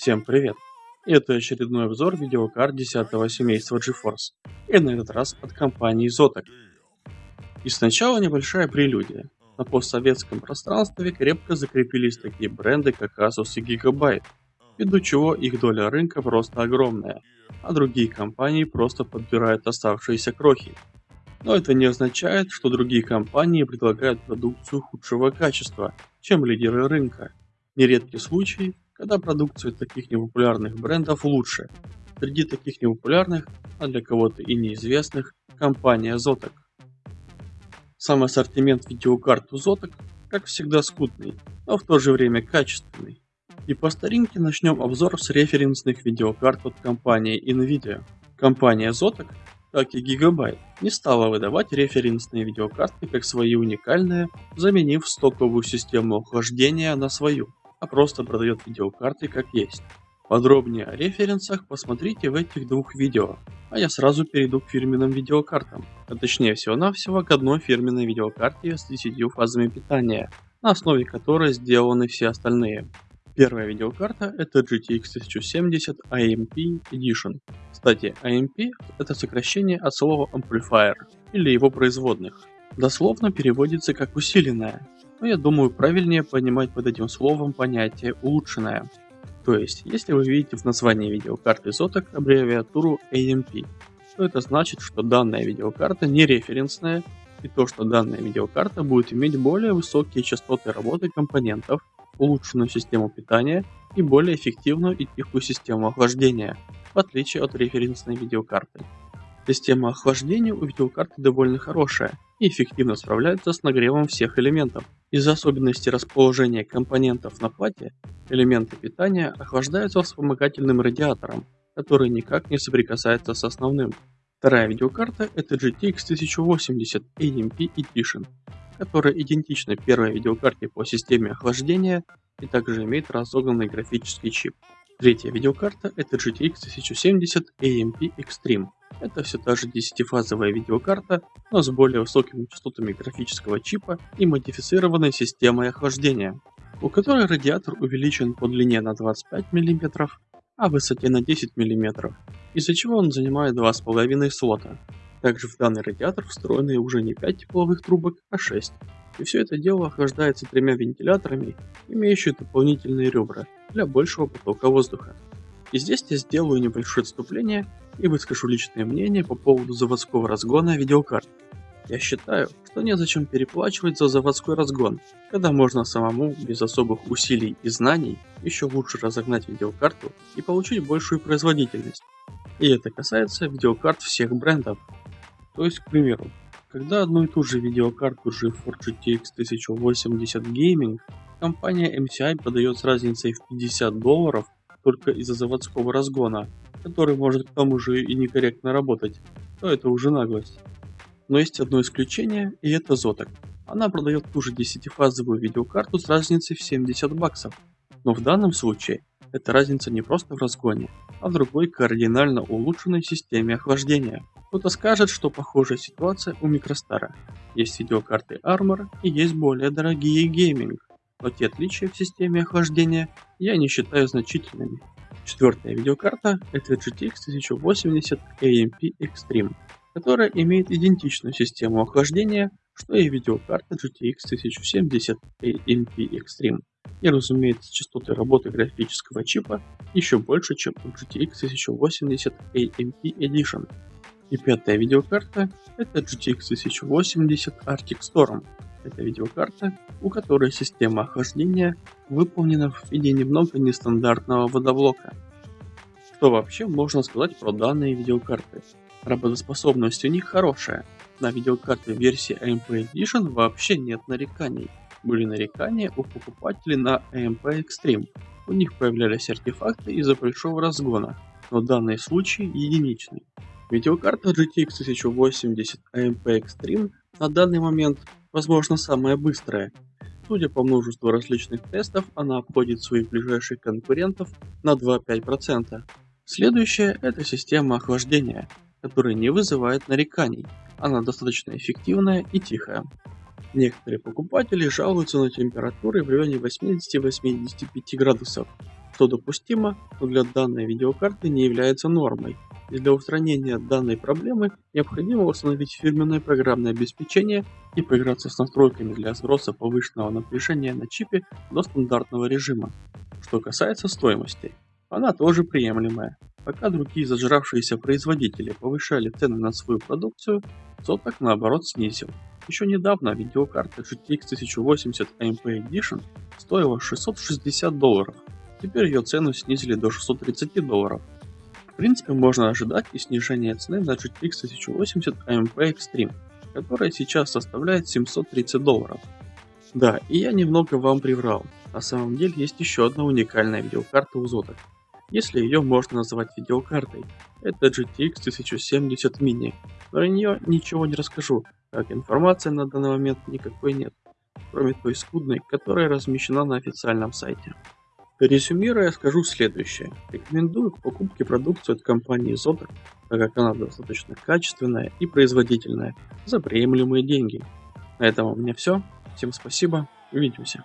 Всем привет! Это очередной обзор видеокарт 10 семейства GeForce, и на этот раз от компании Zotac. И сначала небольшая прелюдия. На постсоветском пространстве крепко закрепились такие бренды, как Asus и Gigabyte, ввиду чего их доля рынка просто огромная, а другие компании просто подбирают оставшиеся крохи. Но это не означает, что другие компании предлагают продукцию худшего качества, чем лидеры рынка. Нередки случаи, когда продукция таких непопулярных брендов лучше. Среди таких непопулярных, а для кого-то и неизвестных, компания Zotac. Сам ассортимент видеокарт у Zotac, как всегда, скудный, но в то же время качественный. И по старинке начнем обзор с референсных видеокарт от компании Nvidia. Компания Zotac, как и Gigabyte, не стала выдавать референсные видеокарты как свои уникальные, заменив стоковую систему охлаждения на свою а просто продает видеокарты как есть. Подробнее о референсах посмотрите в этих двух видео, а я сразу перейду к фирменным видеокартам, а точнее всего-навсего к одной фирменной видеокарте с 10 фазами питания, на основе которой сделаны все остальные. Первая видеокарта это GTX 1070 AMP Edition. Кстати, AMP это сокращение от слова Amplifier или его производных. Дословно переводится как усиленная, но я думаю правильнее понимать под этим словом понятие улучшенное. То есть, если вы видите в названии видеокарты Zotac аббревиатуру AMP, то это значит, что данная видеокарта не референсная, и то, что данная видеокарта будет иметь более высокие частоты работы компонентов, улучшенную систему питания и более эффективную и тихую систему охлаждения, в отличие от референсной видеокарты. Система охлаждения у видеокарты довольно хорошая и эффективно справляется с нагревом всех элементов. Из-за особенностей расположения компонентов на плате, элементы питания охлаждаются вспомогательным радиатором, который никак не соприкасается с основным. Вторая видеокарта это GTX 1080 AMP Edition, которая идентична первой видеокарте по системе охлаждения и также имеет разогнанный графический чип. Третья видеокарта это GTX 1070 AMP Extreme, это все та же 10-фазовая видеокарта, но с более высокими частотами графического чипа и модифицированной системой охлаждения, у которой радиатор увеличен по длине на 25 мм, а высоте на 10 мм, из-за чего он занимает 2,5 слота. Также в данный радиатор встроены уже не 5 тепловых трубок, а 6. И все это дело охлаждается тремя вентиляторами, имеющими дополнительные ребра для большего потока воздуха. И здесь я сделаю небольшое отступление и выскажу личное мнение по поводу заводского разгона видеокарт. Я считаю, что незачем переплачивать за заводской разгон, когда можно самому, без особых усилий и знаний, еще лучше разогнать видеокарту и получить большую производительность. И это касается видеокарт всех брендов. То есть, к примеру, когда одну и ту же видеокарту GeForce GTX 1080 Gaming компания MCI подает с разницей в 50 долларов только из-за заводского разгона, который может к тому же и некорректно работать, то это уже наглость. Но есть одно исключение, и это Zotac. Она продает ту же 10-фазовую видеокарту с разницей в 70 баксов. Но в данном случае эта разница не просто в разгоне, а в другой кардинально улучшенной системе охлаждения. Кто-то скажет, что похожая ситуация у Микростара. Есть видеокарты Armor и есть более дорогие гейминг, но те отличия в системе охлаждения я не считаю значительными. Четвертая видеокарта это GTX 1080 AMP Extreme, которая имеет идентичную систему охлаждения, что и видеокарта GTX 1070 AMP Extreme. И разумеется частоты работы графического чипа еще больше, чем у GTX 1080 AMP Edition. И пятая видеокарта это GTX 1080 Arctic Storm, это видеокарта, у которой система охлаждения выполнена в виде немного нестандартного водоблока. Что вообще можно сказать про данные видеокарты? Работоспособность у них хорошая. На видеокарте версии AMP Edition вообще нет нареканий. Были нарекания у покупателей на AMP Extreme. У них появлялись артефакты из-за большого разгона, но данный случай единичный. Видеокарта GTX 1080 AMP Extreme на данный момент возможно самая быстрая. Судя по множеству различных тестов, она обходит своих ближайших конкурентов на 2-5%. Следующая это система охлаждения, которая не вызывает нареканий, она достаточно эффективная и тихая. Некоторые покупатели жалуются на температуры в районе 80-85 градусов, что допустимо, но для данной видеокарты не является нормой. И для устранения данной проблемы необходимо установить фирменное программное обеспечение и поиграться с настройками для сброса повышенного напряжения на чипе до стандартного режима. Что касается стоимости, она тоже приемлемая. Пока другие зажравшиеся производители повышали цены на свою продукцию, Zotac наоборот снизил. Еще недавно видеокарта GTX 1080 AMP Edition стоила 660 долларов, теперь ее цену снизили до 630 долларов. Принципе можно ожидать и снижение цены на GTX 1080 AMP Extreme, которая сейчас составляет 730 долларов. Да, и я немного вам приврал, на самом деле есть еще одна уникальная видеокарта у Zotac если ее можно назвать видеокартой. Это GTX 1070 Mini. Про нее ничего не расскажу, как информации на данный момент никакой нет, кроме той скудной, которая размещена на официальном сайте. Резюмируя, скажу следующее. Рекомендую к покупке продукцию от компании Zotac, так как она достаточно качественная и производительная, за приемлемые деньги. На этом у меня все. Всем спасибо, увидимся.